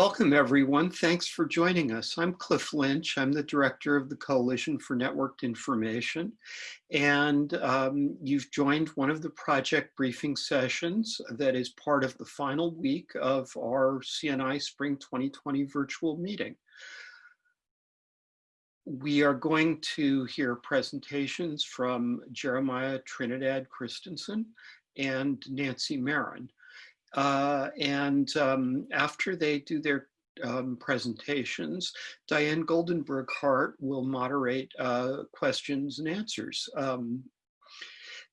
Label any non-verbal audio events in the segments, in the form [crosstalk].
welcome everyone. Thanks for joining us. I'm Cliff Lynch. I'm the director of the Coalition for Networked Information. And um, you've joined one of the project briefing sessions that is part of the final week of our CNI Spring 2020 virtual meeting. We are going to hear presentations from Jeremiah Trinidad Christensen and Nancy Maron. Uh, and um, after they do their um, presentations, Diane Goldenberg Hart will moderate uh, questions and answers. Um,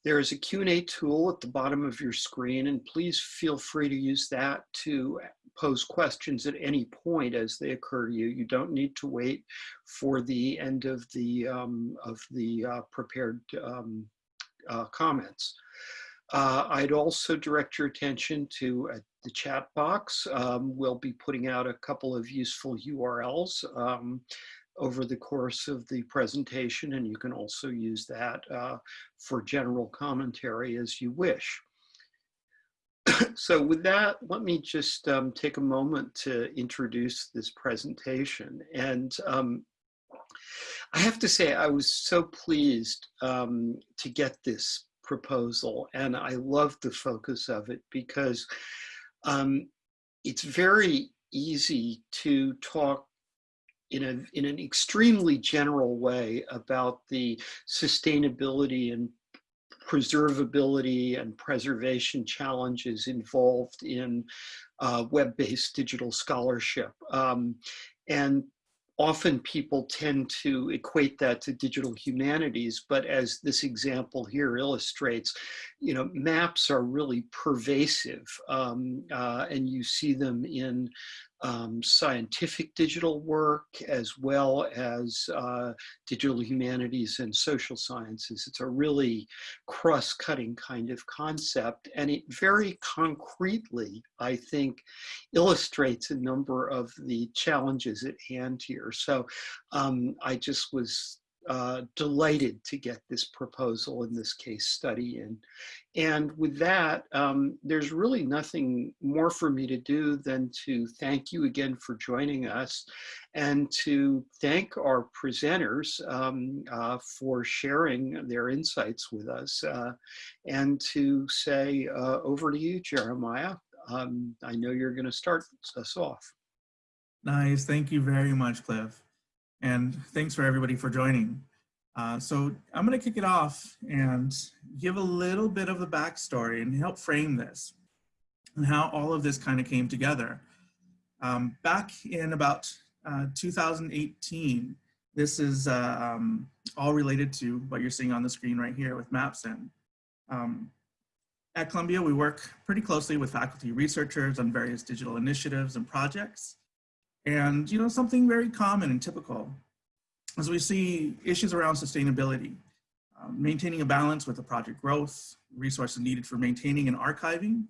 there is a Q&A tool at the bottom of your screen, and please feel free to use that to pose questions at any point as they occur to you. You don't need to wait for the end of the, um, of the uh, prepared um, uh, comments. Uh, I'd also direct your attention to uh, the chat box. Um, we'll be putting out a couple of useful URLs um, over the course of the presentation, and you can also use that uh, for general commentary as you wish. [coughs] so with that, let me just um, take a moment to introduce this presentation. And um, I have to say, I was so pleased um, to get this proposal. And I love the focus of it because um, it's very easy to talk in, a, in an extremely general way about the sustainability and preservability and preservation challenges involved in uh, web-based digital scholarship. Um, and often people tend to equate that to digital humanities, but as this example here illustrates, you know, maps are really pervasive um, uh, and you see them in um, scientific digital work as well as uh, digital humanities and social sciences. It's a really cross-cutting kind of concept and it very concretely, I think, illustrates a number of the challenges at hand here. So um, I just was uh, delighted to get this proposal in this case study in. And with that, um, there's really nothing more for me to do than to thank you again for joining us and to thank our presenters um, uh, for sharing their insights with us uh, and to say uh, over to you, Jeremiah. Um, I know you're going to start us off. Nice. Thank you very much, Cliff. And thanks for everybody for joining. Uh, so I'm going to kick it off and give a little bit of the backstory and help frame this and how all of this kind of came together. Um, back in about uh, 2018, this is uh, um, all related to what you're seeing on the screen right here with Mapzen. Um, at Columbia, we work pretty closely with faculty researchers on various digital initiatives and projects. And you know, something very common and typical as we see issues around sustainability, um, maintaining a balance with the project growth, resources needed for maintaining and archiving.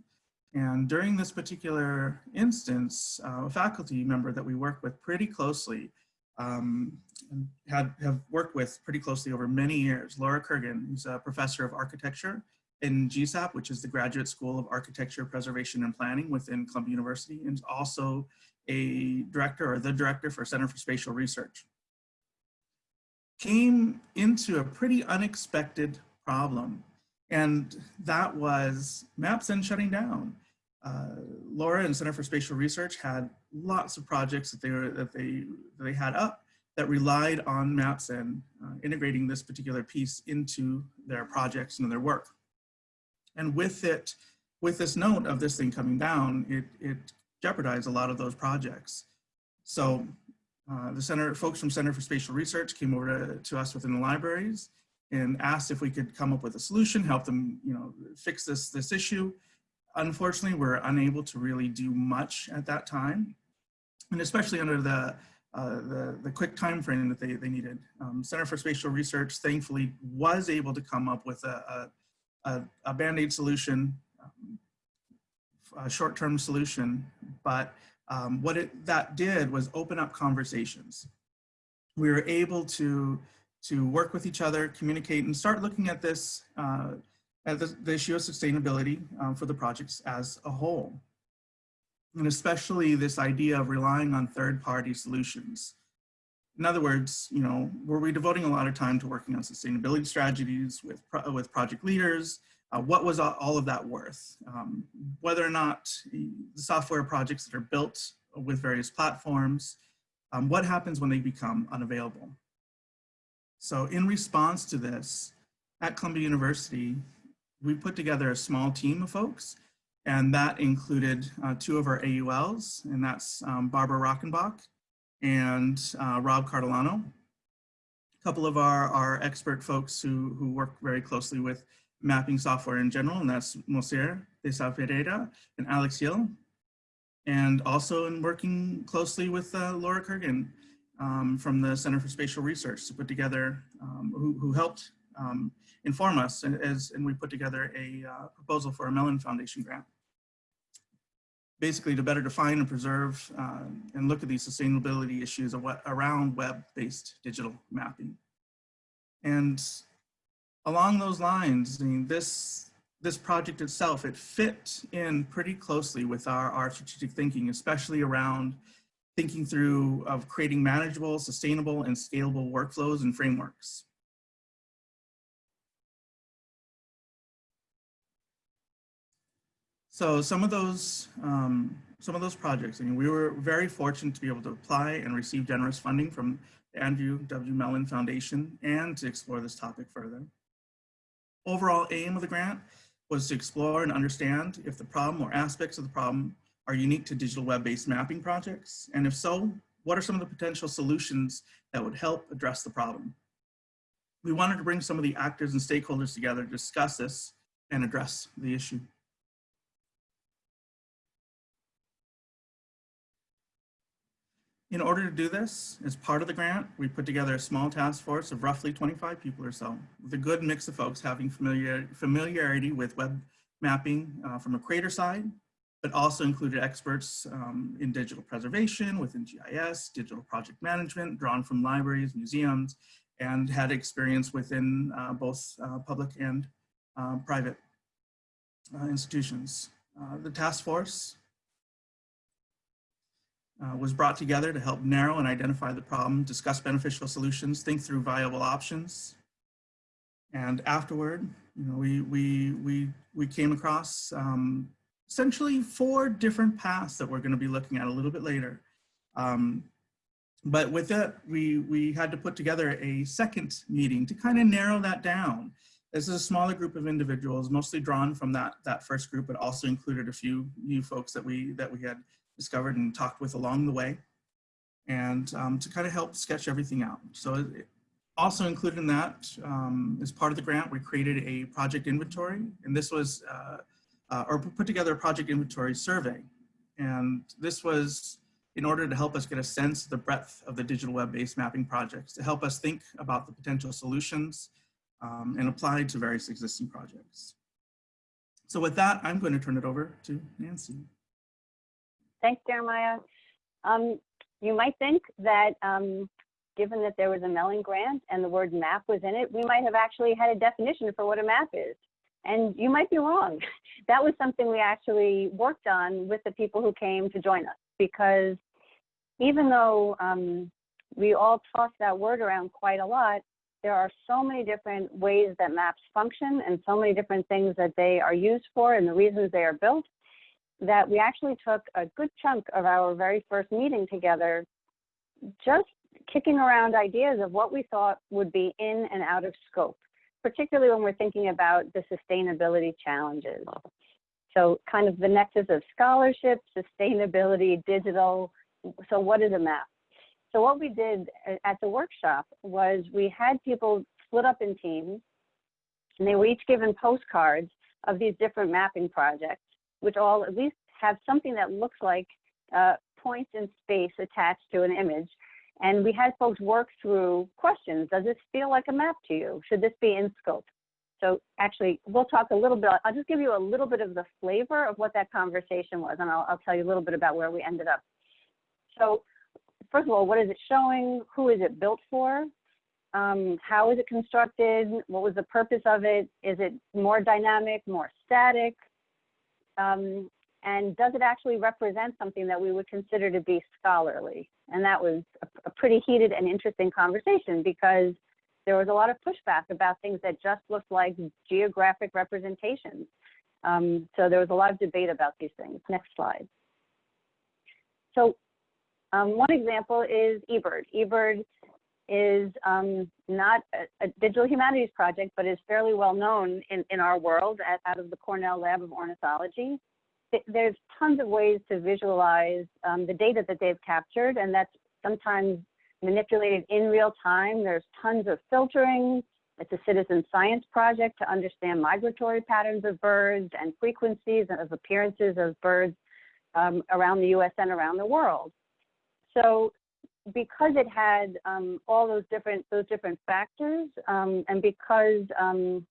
And during this particular instance, uh, a faculty member that we work with pretty closely um, had, have worked with pretty closely over many years, Laura Kurgan, who's a professor of architecture in GSAP, which is the Graduate School of Architecture, Preservation and Planning within Columbia University, and also a director or the director for Center for Spatial Research came into a pretty unexpected problem. And that was Mapzen shutting down. Uh, Laura and Center for Spatial Research had lots of projects that they were that they that they had up that relied on Mapzen uh, integrating this particular piece into their projects and their work. And with it, with this note of this thing coming down, it, it jeopardized a lot of those projects. So uh, the center, folks from Center for Spatial Research came over to, to us within the libraries and asked if we could come up with a solution, help them, you know, fix this, this issue. Unfortunately, we're unable to really do much at that time, and especially under the, uh, the, the, quick time frame that they, they needed. Um, Center for Spatial Research thankfully was able to come up with a, a, a Band-Aid solution, um, a short-term solution, but um, what it, that did was open up conversations. We were able to, to work with each other, communicate, and start looking at this, uh, at the, the, issue of sustainability um, for the projects as a whole. and especially this idea of relying on third-party solutions. In other words, you know, were we devoting a lot of time to working on sustainability strategies with, pro with project leaders? Uh, what was all of that worth? Um, whether or not the software projects that are built with various platforms, um, what happens when they become unavailable? So in response to this, at Columbia University, we put together a small team of folks, and that included uh, two of our AULs, and that's um, Barbara Rockenbach and uh, Rob Cartolano. A couple of our, our expert folks who, who work very closely with mapping software in general, and that's Moacir de Sá Pereira and Alex Hill. And also in working closely with uh, Laura Kurgan um, from the Center for Spatial Research to put together, um, who, who helped um, inform us as, and we put together a uh, proposal for a Mellon Foundation grant. Basically to better define and preserve uh, and look at these sustainability issues around web-based digital mapping. And along those lines, I mean, this, this project itself, it fit in pretty closely with our, our strategic thinking, especially around thinking through of creating manageable, sustainable, and scalable workflows and frameworks. So some of those, um, some of those projects, I mean, we were very fortunate to be able to apply and receive generous funding from the Andrew W. Mellon Foundation and to explore this topic further. Overall aim of the grant was to explore and understand if the problem or aspects of the problem are unique to digital web-based mapping projects, and if so, what are some of the potential solutions that would help address the problem? We wanted to bring some of the actors and stakeholders together to discuss this and address the issue. In order to do this, as part of the grant, we put together a small task force of roughly 25 people or so, with a good mix of folks having familiar, familiarity with web mapping uh, from a creator side, but also included experts um, in digital preservation within GIS, digital project management, drawn from libraries, museums, and had experience within uh, both uh, public and uh, private uh, institutions. Uh, the task force uh, was brought together to help narrow and identify the problem, discuss beneficial solutions, think through viable options. And afterward, you know, we, we, we, we came across um, essentially four different paths that we're gonna be looking at a little bit later. Um, but with that, we, we had to put together a second meeting to kind of narrow that down. This is a smaller group of individuals, mostly drawn from that, that first group, but also included a few new folks that we, that we had discovered and talked with along the way and um, to kind of help sketch everything out. So also included in that, um, as part of the grant, we created a project inventory and this was, uh, uh, or put together a project inventory survey. And this was in order to help us get a sense of the breadth of the digital web-based mapping projects, to help us think about the potential solutions um, and apply to various existing projects. So with that, I'm going to turn it over to Nancy. Thanks, Jeremiah. Um, you might think that um, given that there was a Mellon grant and the word map was in it, we might have actually had a definition for what a map is. And you might be wrong. [laughs] That was something we actually worked on with the people who came to join us because even though um, we all toss that word around quite a lot, there are so many different ways that maps function and so many different things that they are used for and the reasons they are built that we actually took a good chunk of our very first meeting together just kicking around ideas of what we thought would be in and out of scope, particularly when we're thinking about the sustainability challenges. So kind of the nexus of scholarship, sustainability, digital. So what is a map? So what we did at the workshop was we had people split up in teams and they were each given postcards of these different mapping projects which all at least have something that looks like uh, points in space attached to an image. And we had folks work through questions. Does this feel like a map to you? Should this be in scope? So actually, we'll talk a little bit. I'll just give you a little bit of the flavor of what that conversation was, and I'll, I'll tell you a little bit about where we ended up. So first of all, what is it showing? Who is it built for? Um, how is it constructed? What was the purpose of it? Is it more dynamic, more static? Um, and does it actually represent something that we would consider to be scholarly? And that was a, a pretty heated and interesting conversation because there was a lot of pushback about things that just looked like geographic representations. Um, so there was a lot of debate about these things. Next slide. So um, one example is eBird. eBird is um, not a, a, digital humanities project, but is fairly well known in, in our world at, out of the Cornell Lab of Ornithology. There's tons of ways to visualize um, the data that they've captured, and that's sometimes manipulated in real time. There's tons of filtering. It's a citizen science project to understand migratory patterns of birds and frequencies of appearances of birds um, around the US and around the world. So because it had um, all those different those different factors, um, and because um,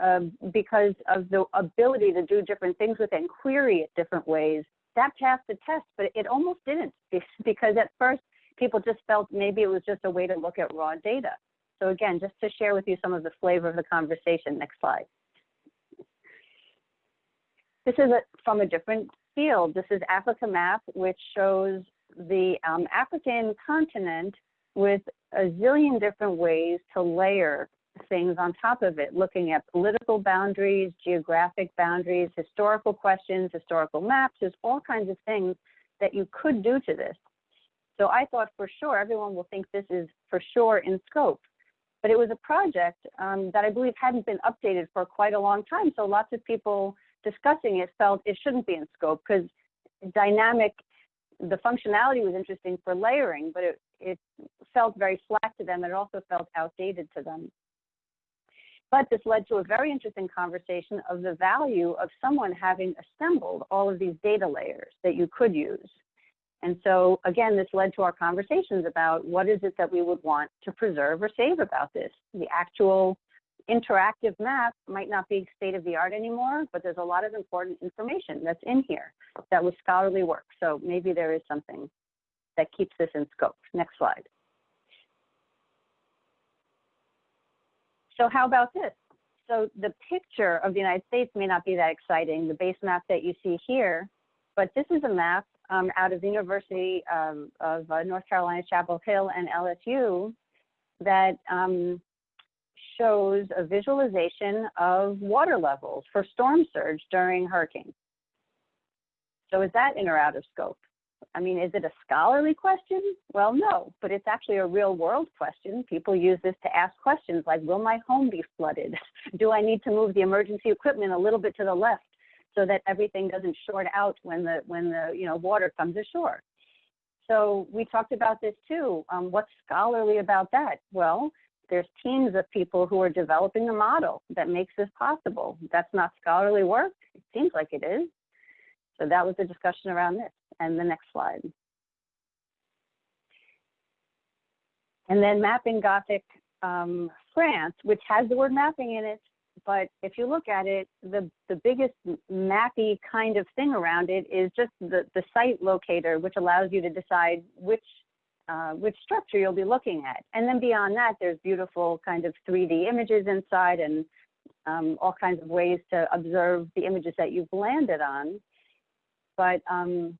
uh, because of the ability to do different things with it and query it different ways, that passed the test. But it almost didn't [laughs] because at first people just felt maybe it was just a way to look at raw data. So again, just to share with you some of the flavor of the conversation. Next slide. This is a, from a different field. This is Africa Map, which shows the um, African continent with a zillion different ways to layer things on top of it, looking at political boundaries, geographic boundaries, historical questions, historical maps. There's all kinds of things that you could do to this. So I thought for sure everyone will think this is for sure in scope. But it was a project um, that I believe hadn't been updated for quite a long time. So lots of people discussing it felt it shouldn't be in scope because dynamic the functionality was interesting for layering, but it, it felt very flat to them. It also felt outdated to them. But this led to a very interesting conversation of the value of someone having assembled all of these data layers that you could use. And so again, this led to our conversations about what is it that we would want to preserve or save about this, the actual interactive map might not be state of the art anymore, but there's a lot of important information that's in here that was scholarly work. So maybe there is something that keeps this in scope. Next slide. So how about this? So the picture of the United States may not be that exciting, the base map that you see here, but this is a map um, out of the University um, of uh, North Carolina, Chapel Hill and LSU that um, shows a visualization of water levels for storm surge during hurricanes. So is that in or out of scope? I mean, is it a scholarly question? Well, no, but it's actually a real world question. People use this to ask questions like, will my home be flooded? [laughs] Do I need to move the emergency equipment a little bit to the left so that everything doesn't short out when the, when the you know, water comes ashore? So we talked about this too. Um, what's scholarly about that? Well, there's teams of people who are developing a model that makes this possible. That's not scholarly work. It seems like it is. So that was the discussion around this. And the next slide. And then mapping Gothic um, France, which has the word mapping in it, but if you look at it, the, the biggest mappy kind of thing around it is just the, the site locator, which allows you to decide which uh, which structure you'll be looking at. And then beyond that, there's beautiful kind of 3D images inside and um, all kinds of ways to observe the images that you've landed on. But um,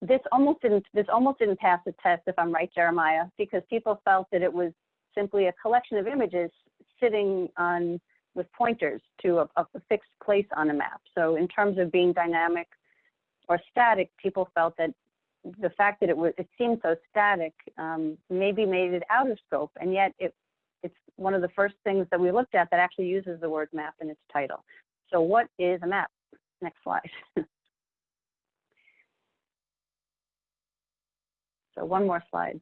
this almost didn't this almost didn't pass the test, if I'm right, Jeremiah, because people felt that it was simply a collection of images sitting on with pointers to a, a fixed place on a map. So in terms of being dynamic or static, people felt that the fact that it was it seemed so static um, maybe made it out of scope, and yet it it's one of the first things that we looked at that actually uses the word map in its title. So what is a map? Next slide. [laughs] so one more slide.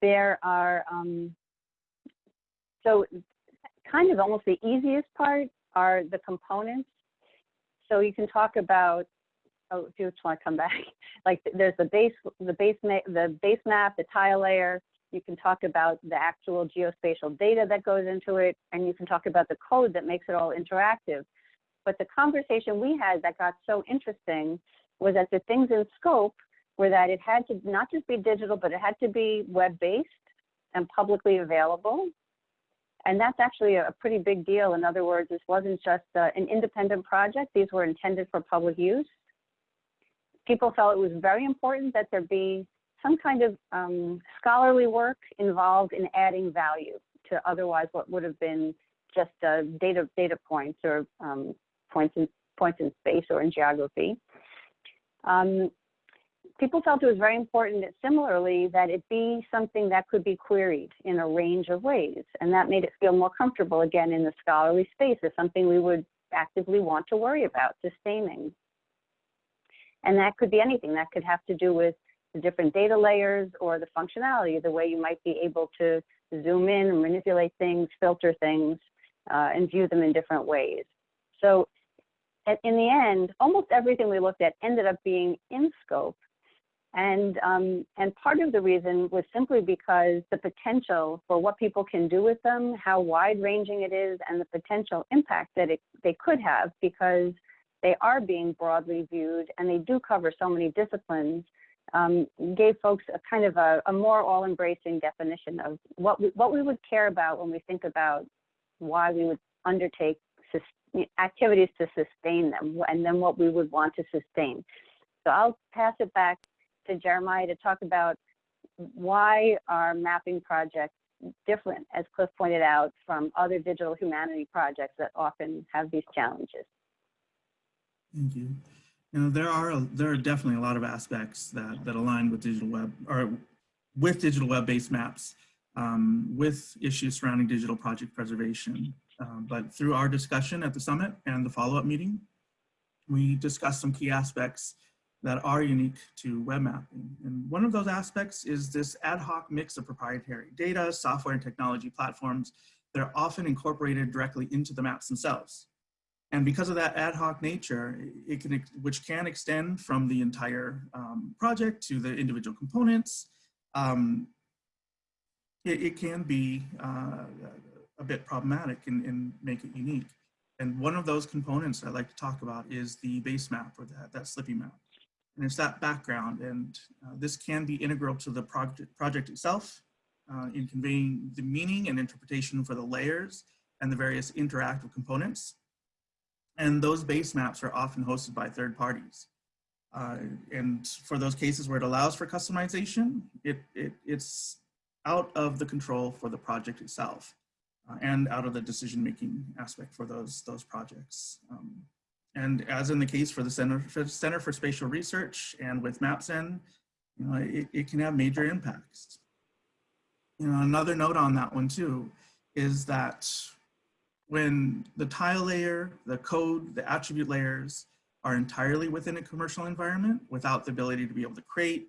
There are, um, so kind of almost the easiest part are the components so you can talk about, oh, do you want to come back? [laughs] like there's the base, the base, the base map, the tile layer. You can talk about the actual geospatial data that goes into it, and you can talk about the code that makes it all interactive. But the conversation we had that got so interesting was that the things in scope were that it had to not just be digital, but it had to be web-based and publicly available. And that's actually a pretty big deal. In other words, this wasn't just uh, an independent project. These were intended for public use. People felt it was very important that there be some kind of um, scholarly work involved in adding value to otherwise what would have been just uh, data data points or um, points in points in space or in geography. Um, people felt it was very important that similarly that it be something that could be queried in a range of ways. And that made it feel more comfortable again in the scholarly space as something we would actively want to worry about sustaining. And that could be anything that could have to do with the different data layers or the functionality, the way you might be able to zoom in and manipulate things, filter things, uh, and view them in different ways. So in the end, almost everything we looked at ended up being in scope. And, um, and part of the reason was simply because the potential for what people can do with them, how wide ranging it is, and the potential impact that it, they could have because they are being broadly viewed and they do cover so many disciplines um, gave folks a kind of a, a more all-embracing definition of what we, what we would care about when we think about why we would undertake activities to sustain them and then what we would want to sustain. So I'll pass it back to Jeremiah to talk about why our mapping projects different, as Cliff pointed out, from other digital humanity projects that often have these challenges. Thank you. You know, there are there are definitely a lot of aspects that that align with digital web or with digital web-based maps, um, with issues surrounding digital project preservation. Um, but through our discussion at the summit and the follow-up meeting, we discussed some key aspects that are unique to web mapping. And one of those aspects is this ad hoc mix of proprietary data, software, and technology platforms that are often incorporated directly into the maps themselves. And because of that ad hoc nature, it can, which can extend from the entire um, project to the individual components, um, it, it, can be uh, a bit problematic and, and, make it unique. And one of those components I like to talk about is the base map or that, that Slippy map. And it's that background. And uh, this can be integral to the project, project itself uh, in conveying the meaning and interpretation for the layers and the various interactive components. And those base maps are often hosted by third parties. Uh, and for those cases where it allows for customization, it, it, it's out of the control for the project itself uh, and out of the decision-making aspect for those, those projects. Um, and as in the case for the Center for, Center for Spatial Research and with Mapzen, you know, it, it can have major impacts. You know, another note on that one too, is that when the tile layer, the code, the attribute layers are entirely within a commercial environment without the ability to be able to create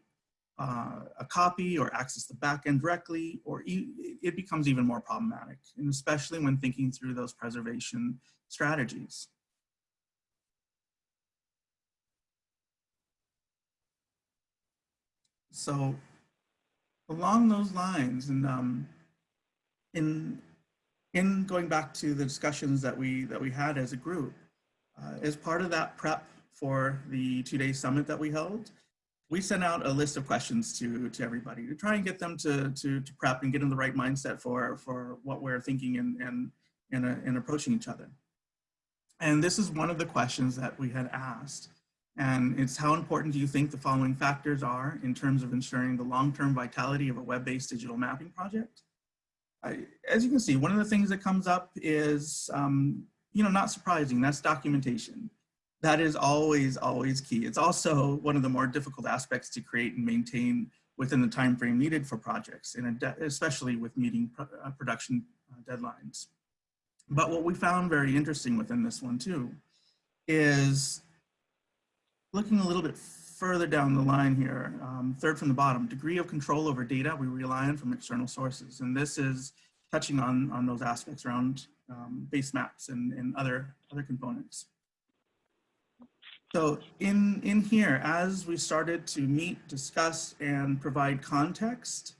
uh, a copy or access the backend directly, or e it becomes even more problematic, and especially when thinking through those preservation strategies. So along those lines, and um, in in going back to the discussions that we that we had as a group, uh, as part of that prep for the two-day summit that we held, we sent out a list of questions to to everybody to try and get them to to, to prep and get in the right mindset for for what we're thinking and and and, uh, and approaching each other. And this is one of the questions that we had asked. And it's how important do you think the following factors are in terms of ensuring the long-term vitality of a web-based digital mapping project? as you can see, one of the things that comes up is, um, you know, not surprising, that's documentation. That is always, always key. It's also one of the more difficult aspects to create and maintain within the time frame needed for projects, and especially with meeting pro uh, production uh, deadlines. But what we found very interesting within this one too, is looking a little bit further down the line here, um, third from the bottom, degree of control over data we rely on from external sources. And this is touching on, on those aspects around um, base maps and, and other, other components. So in, in here, as we started to meet, discuss, and provide context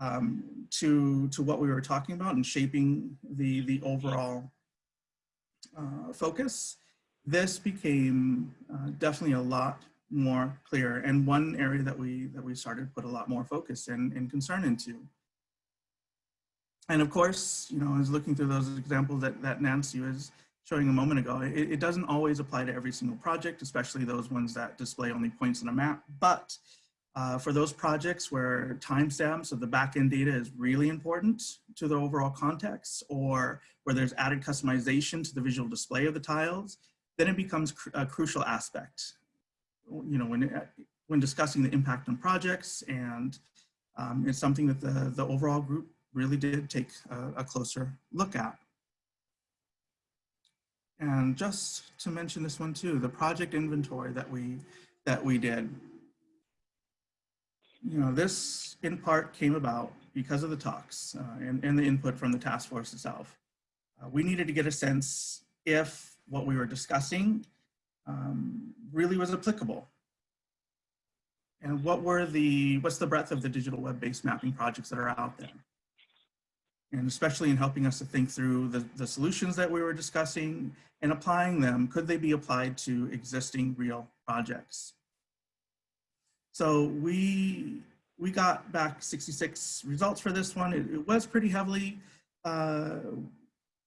um, to, to what we were talking about and shaping the, the overall uh, focus, this became uh, definitely a lot more clear and one area that we that we started put a lot more focus and, and concern into. And of course, you know, I was looking through those examples that, that Nancy was showing a moment ago, it, it doesn't always apply to every single project, especially those ones that display only points on a map. But uh, for those projects where timestamps of the backend data is really important to the overall context, or where there's added customization to the visual display of the tiles, then it becomes cr a crucial aspect. You know, when, when discussing the impact on projects, and um, it's something that the, the overall group really did take a, a closer look at. And just to mention this one too, the project inventory that we that we did. You know, this in part came about because of the talks uh, and, and the input from the task force itself. Uh, we needed to get a sense if what we were discussing um, really was applicable. And what were the, what's the breadth of the digital web-based mapping projects that are out there? and especially in helping us to think through the, the solutions that we were discussing and applying them, could they be applied to existing real projects? So we, we got back 66 results for this one. It, it was pretty heavily, uh,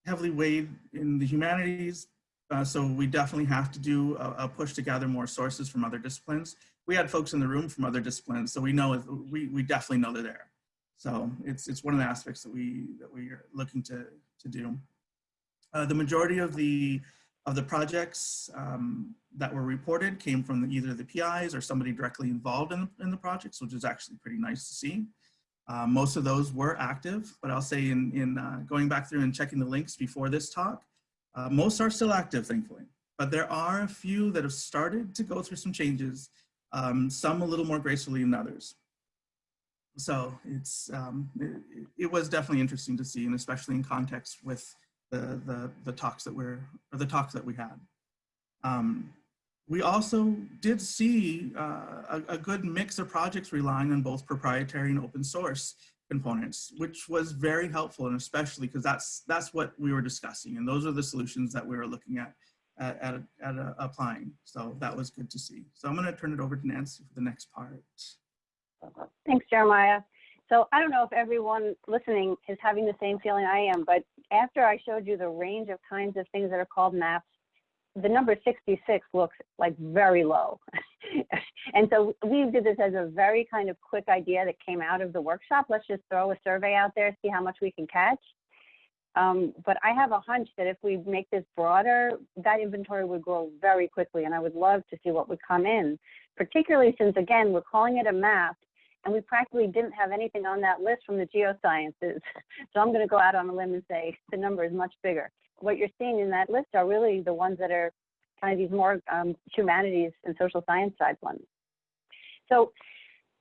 heavily weighed in the humanities. Uh, so we definitely have to do a, a push to gather more sources from other disciplines. We had folks in the room from other disciplines, so we know, we, we definitely know they're there. So it's, it's one of the aspects that we, that we are looking to, to do. Uh, the majority of the, of the projects um, that were reported came from the, either the PIs or somebody directly involved in, in the projects, which is actually pretty nice to see. Uh, most of those were active, but I'll say in, in uh, going back through and checking the links before this talk, uh, most are still active, thankfully. But there are a few that have started to go through some changes, um, some a little more gracefully than others so it's um, it, it, was definitely interesting to see, and especially in context with the the, the talks that we're or the talks that we had. Um, we also did see uh, a, a, good mix of projects relying on both proprietary and open source components, which was very helpful, and especially because that's that's what we were discussing, and those are the solutions that we were looking at at, at, at uh, applying. So that was good to see. So I'm going to turn it over to Nancy for the next part. Thanks, Jeremiah. So I don't know if everyone listening is having the same feeling I am, but after I showed you the range of kinds of things that are called maps, the number 66 looks like very low. [laughs] and so we did this as a very kind of quick idea that came out of the workshop. Let's just throw a survey out there, see how much we can catch. Um, but I have a hunch that if we make this broader, that inventory would grow very quickly. And I would love to see what would come in, particularly since, again, we're calling it a map and we practically didn't have anything on that list from the geosciences. [laughs] So I'm going to go out on a limb and say the number is much bigger. What you're seeing in that list are really the ones that are kind of these more um, humanities and social science side ones. So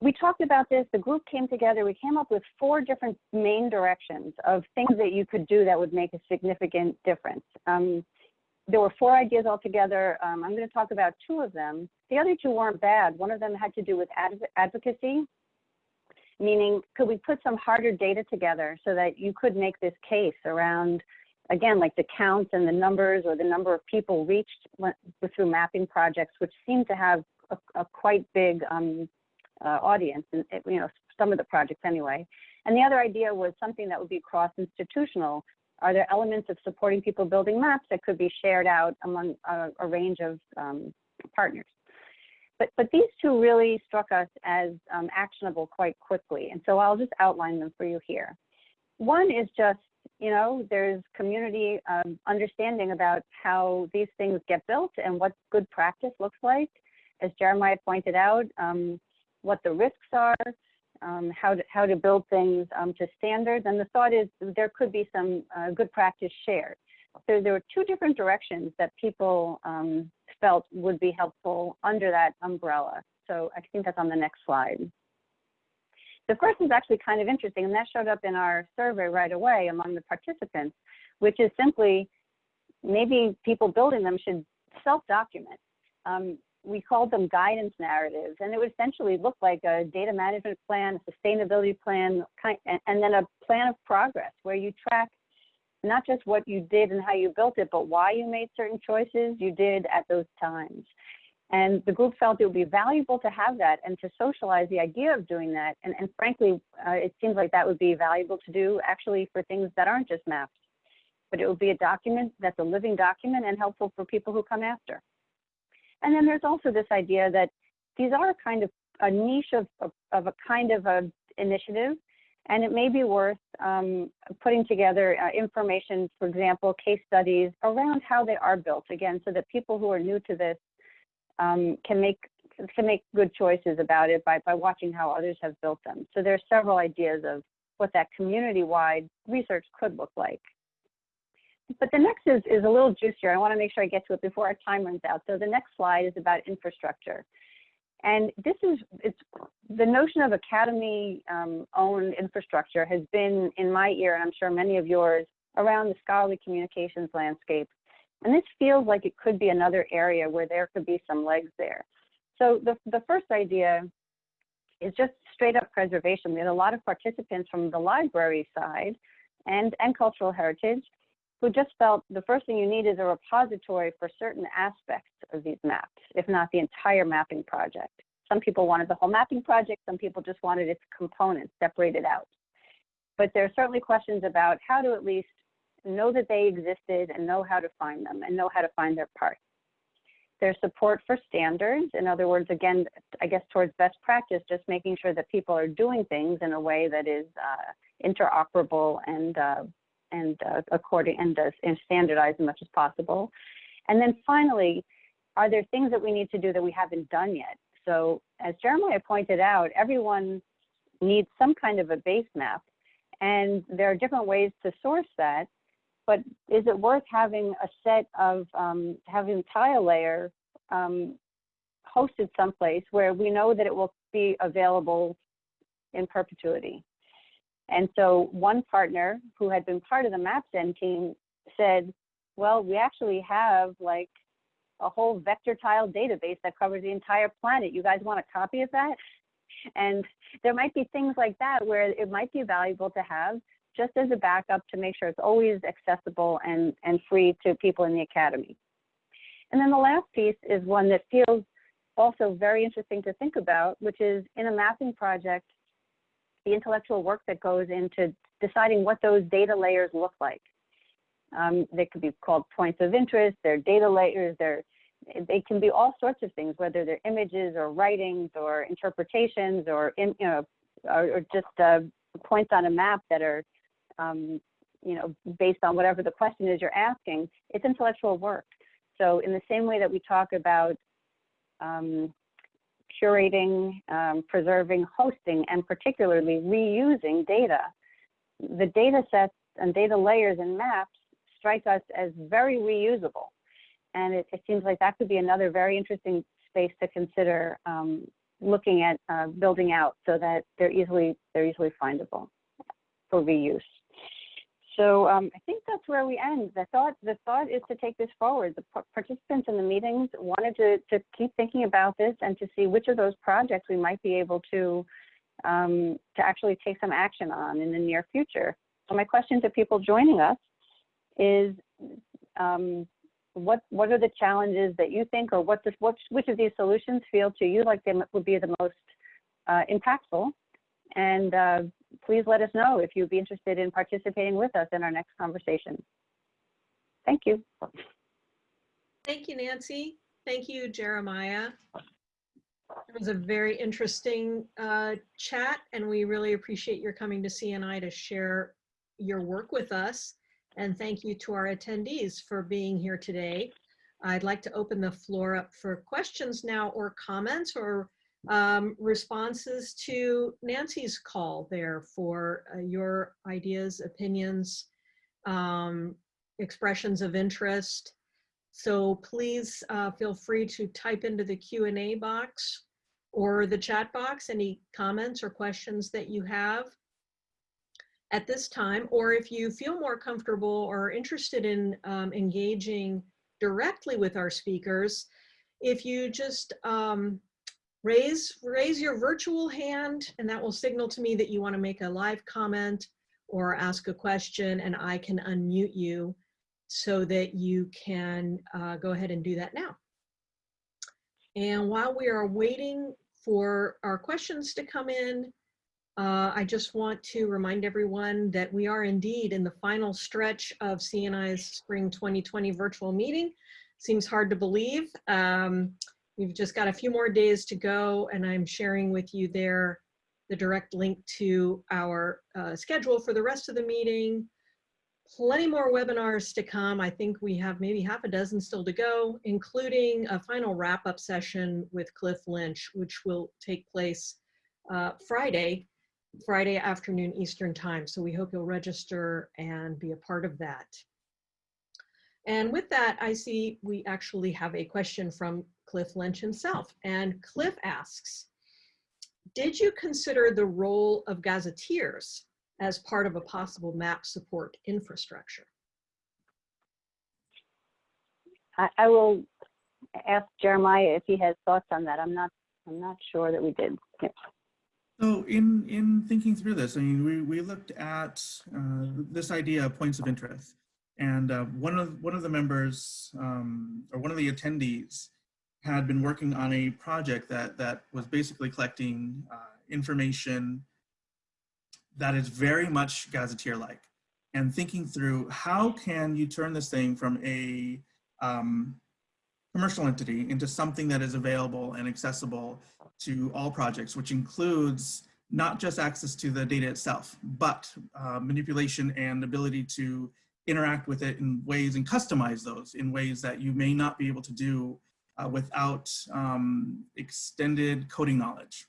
we talked about this, the group came together, we came up with four different main directions of things that you could do that would make a significant difference. Um, there were four ideas altogether. Um, I'm going to talk about two of them. The other two weren't bad. One of them had to do with adv advocacy meaning could we put some harder data together so that you could make this case around again like the counts and the numbers or the number of people reached through mapping projects which seem to have a, a quite big um, uh, audience and you know some of the projects anyway and the other idea was something that would be cross institutional are there elements of supporting people building maps that could be shared out among a, a range of um, partners but, but these two really struck us as um, actionable quite quickly. And so I'll just outline them for you here. One is just, you know, there's community um, understanding about how these things get built and what good practice looks like. As Jeremiah pointed out, um, what the risks are, um, how, to, how to build things um, to standards. And the thought is there could be some uh, good practice shared. So there were two different directions that people um, felt would be helpful under that umbrella. So I think that's on the next slide. The first is actually kind of interesting, and that showed up in our survey right away among the participants, which is simply maybe people building them should self-document. Um, we called them guidance narratives, and it would essentially look like a data management plan, a sustainability plan, and then a plan of progress where you track not just what you did and how you built it, but why you made certain choices you did at those times. And the group felt it would be valuable to have that and to socialize the idea of doing that. And, and frankly, uh, it seems like that would be valuable to do actually for things that aren't just maps. But it would be a document that's a living document and helpful for people who come after. And then there's also this idea that these are kind of a niche of, of, of a kind of a initiative and it may be worth um, putting together uh, information, for example, case studies around how they are built, again, so that people who are new to this um, can make can make good choices about it by, by watching how others have built them. So there are several ideas of what that community-wide research could look like. But the next is, is a little juicier. I want to make sure I get to it before our time runs out. So the next slide is about infrastructure. And this is, it's the notion of academy um, owned infrastructure has been in my ear, and I'm sure many of yours, around the scholarly communications landscape. And this feels like it could be another area where there could be some legs there. So the, the first idea is just straight up preservation. We had a lot of participants from the library side and, and cultural heritage who just felt the first thing you need is a repository for certain aspects of these maps, if not the entire mapping project. Some people wanted the whole mapping project, some people just wanted its components separated out. But there are certainly questions about how to at least know that they existed and know how to find them and know how to find their parts. There's support for standards. In other words, again, I guess towards best practice, just making sure that people are doing things in a way that is uh, interoperable and uh, and uh, according and, uh, and standardize as much as possible. And then finally, are there things that we need to do that we haven't done yet? So as Jeremiah pointed out, everyone needs some kind of a base map and there are different ways to source that, but is it worth having a set of, um, having tile layer um, hosted someplace where we know that it will be available in perpetuity? And so one partner who had been part of the MapZen team said, well, we actually have like a whole vector tile database that covers the entire planet. You guys want a copy of that? And there might be things like that where it might be valuable to have just as a backup to make sure it's always accessible and, and free to people in the academy. And then the last piece is one that feels also very interesting to think about, which is in a mapping project, the intellectual work that goes into deciding what those data layers look like. Um, they could be called points of interest, they're data layers, they're, they can be all sorts of things, whether they're images or writings or interpretations or, in, you know, or, or just uh, points on a map that are, um, you know, based on whatever the question is you're asking, it's intellectual work. So in the same way that we talk about um, curating, um, preserving, hosting, and particularly reusing data. The data sets and data layers and maps strike us as very reusable. And it, it seems like that could be another very interesting space to consider um, looking at uh, building out so that they're easily, they're easily findable for reuse. So um, I think that's where we end. The thought, the thought is to take this forward. The participants in the meetings wanted to, to keep thinking about this and to see which of those projects we might be able to, um, to actually take some action on in the near future. So my question to people joining us is, um, what what are the challenges that you think, or what this, what, which of these solutions feel to you like they would be the most uh, impactful? And uh, please let us know if you'd be interested in participating with us in our next conversation. Thank you. Thank you, Nancy. Thank you, Jeremiah. It was a very interesting uh, chat, and we really appreciate your coming to CNI to share your work with us. And thank you to our attendees for being here today. I'd like to open the floor up for questions now or comments or um, responses to Nancy's call there for uh, your ideas, opinions, um, expressions of interest. So please uh, feel free to type into the Q&A box or the chat box any comments or questions that you have at this time, or if you feel more comfortable or interested in um, engaging directly with our speakers, if you just um, raise, raise your virtual hand and that will signal to me that you want to make a live comment or ask a question and I can unmute you so that you can uh, go ahead and do that now. And while we are waiting for our questions to come in, uh, I just want to remind everyone that we are indeed in the final stretch of CNI's Spring 2020 virtual meeting. Seems hard to believe. Um, we've just got a few more days to go and I'm sharing with you there the direct link to our uh, schedule for the rest of the meeting. Plenty more webinars to come. I think we have maybe half a dozen still to go, including a final wrap-up session with Cliff Lynch, which will take place uh, Friday, Friday afternoon Eastern time. So we hope you'll register and be a part of that. And with that, I see we actually have a question from Cliff Lynch himself. And Cliff asks, did you consider the role of gazetteers as part of a possible map support infrastructure? I, I will ask Jeremiah if he has thoughts on that. I'm not, I'm not sure that we did. Yep. So in, in thinking through this, I mean, we, we looked at uh, this idea of points of interest. And uh, one, of, one of the members, um, or one of the attendees, had been working on a project that, that was basically collecting uh, information that is very much gazetteer-like. And thinking through how can you turn this thing from a um, commercial entity into something that is available and accessible to all projects, which includes not just access to the data itself, but uh, manipulation and ability to interact with it in ways and customize those in ways that you may not be able to do uh, without um, extended coding knowledge.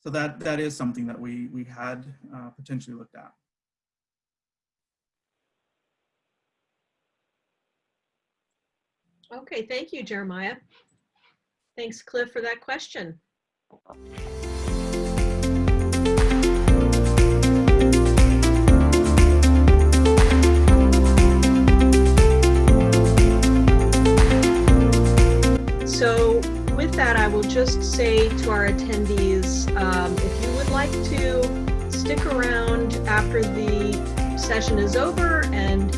So that, that is something that we, we had uh, potentially looked at. Okay, thank you, Jeremiah. Thanks, Cliff, for that question. Will just say to our attendees, um, if you would like to stick around after the session is over and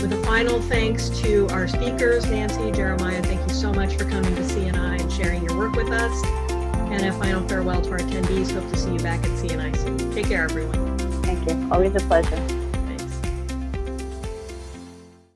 With a final thanks to our speakers, Nancy, Jeremiah, thank you so much for coming to CNI and sharing your work with us. And a final farewell to our attendees. Hope to see you back at CNI soon. Take care, everyone. Thank you. Always a pleasure.